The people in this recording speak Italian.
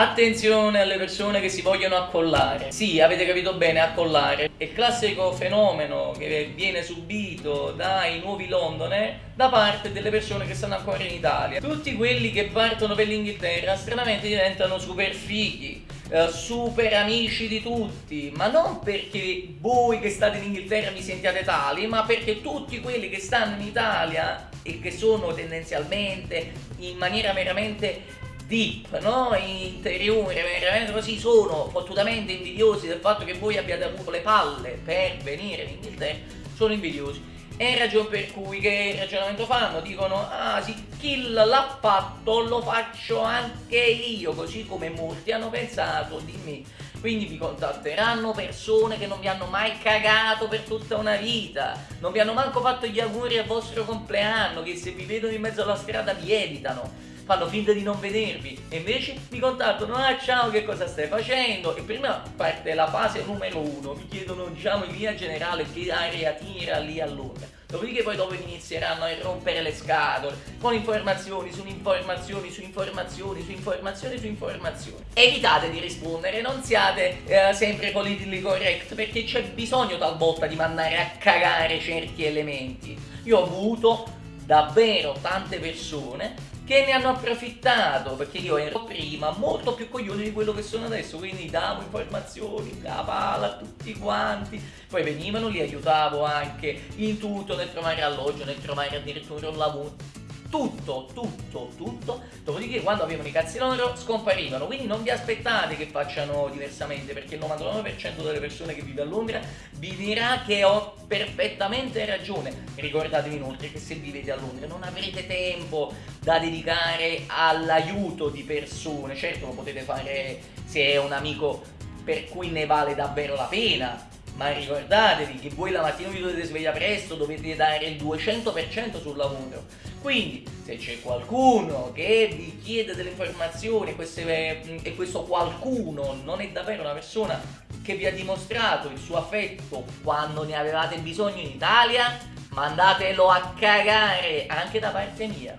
Attenzione alle persone che si vogliono accollare. Sì, avete capito bene, accollare. È il classico fenomeno che viene subito dai nuovi Londoner da parte delle persone che stanno ancora in Italia. Tutti quelli che partono per l'Inghilterra stranamente diventano super fighi. Uh, super amici di tutti, ma non perché voi che state in Inghilterra vi sentiate tali, ma perché tutti quelli che stanno in Italia e che sono tendenzialmente in maniera veramente deep, no? interiore, veramente così, sono fottutamente invidiosi del fatto che voi abbiate avuto le palle per venire in Inghilterra, sono invidiosi. È ragione per cui che ragionamento fanno? Dicono, ah sì, Kill l'ha fatto, lo faccio anche io, così come molti hanno pensato di me. Quindi vi contatteranno persone che non vi hanno mai cagato per tutta una vita, non vi hanno manco fatto gli auguri al vostro compleanno, che se vi vedono in mezzo alla strada vi evitano fanno finta di non vedervi e invece mi contattano ah ciao che cosa stai facendo? E prima parte la fase numero uno mi chiedono diciamo in linea generale che aria tira lì a Londra. Dopodiché poi dopo inizieranno a rompere le scatole con informazioni su informazioni su informazioni su informazioni su informazioni. Evitate di rispondere non siate eh, sempre politically correct perché c'è bisogno talvolta di mandare a cagare certi elementi. Io ho avuto davvero tante persone che ne hanno approfittato perché io ero prima molto più coglione di quello che sono adesso quindi davo informazioni da pala a tutti quanti poi venivano li aiutavo anche in tutto nel trovare alloggio nel trovare addirittura un lavoro tutto, tutto, tutto, dopodiché quando avevano i cazzi loro scomparivano, quindi non vi aspettate che facciano diversamente, perché il 99% delle persone che vive a Londra vi dirà che ho perfettamente ragione. Ricordatevi inoltre che se vivete a Londra non avrete tempo da dedicare all'aiuto di persone, certo lo potete fare se è un amico per cui ne vale davvero la pena, ma ricordatevi che voi la mattina vi dovete svegliare presto, dovete dare il 200% sul lavoro. Quindi se c'è qualcuno che vi chiede delle informazioni queste, mm, e questo qualcuno non è davvero una persona che vi ha dimostrato il suo affetto quando ne avevate bisogno in Italia, mandatelo a cagare anche da parte mia.